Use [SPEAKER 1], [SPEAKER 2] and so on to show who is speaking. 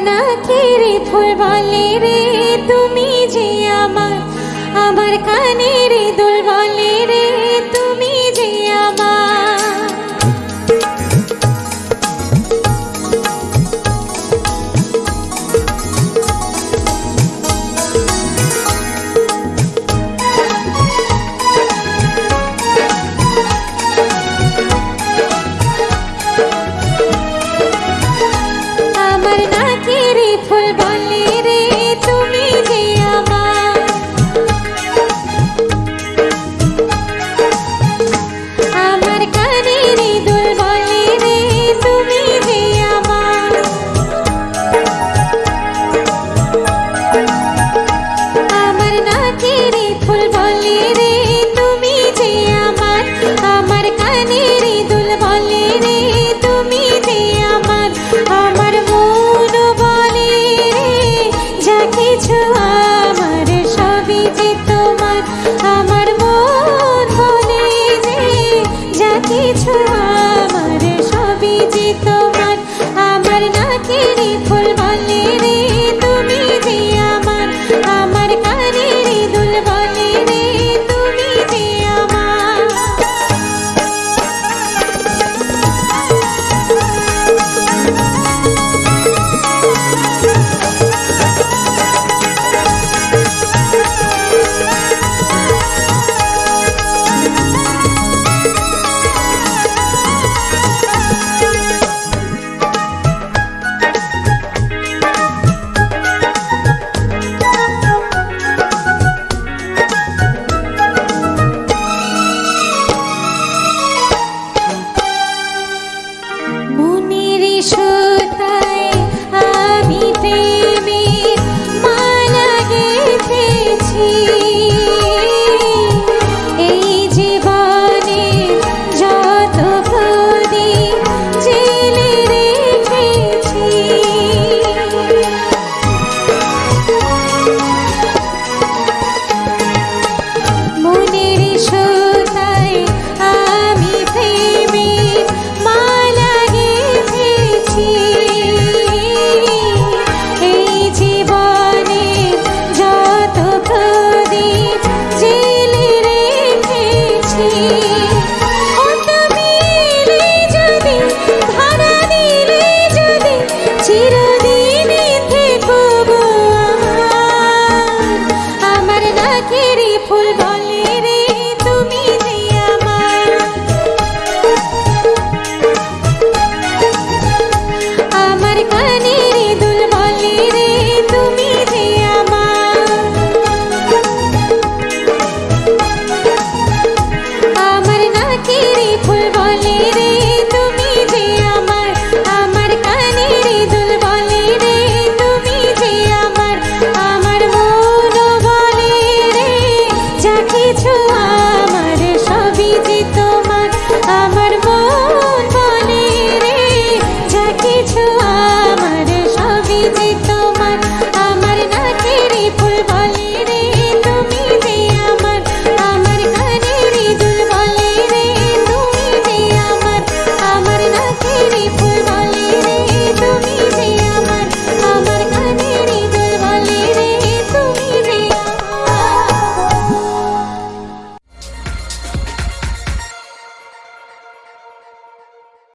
[SPEAKER 1] না রে ফুল বালে রে তুই நீரே की रे फूल रे।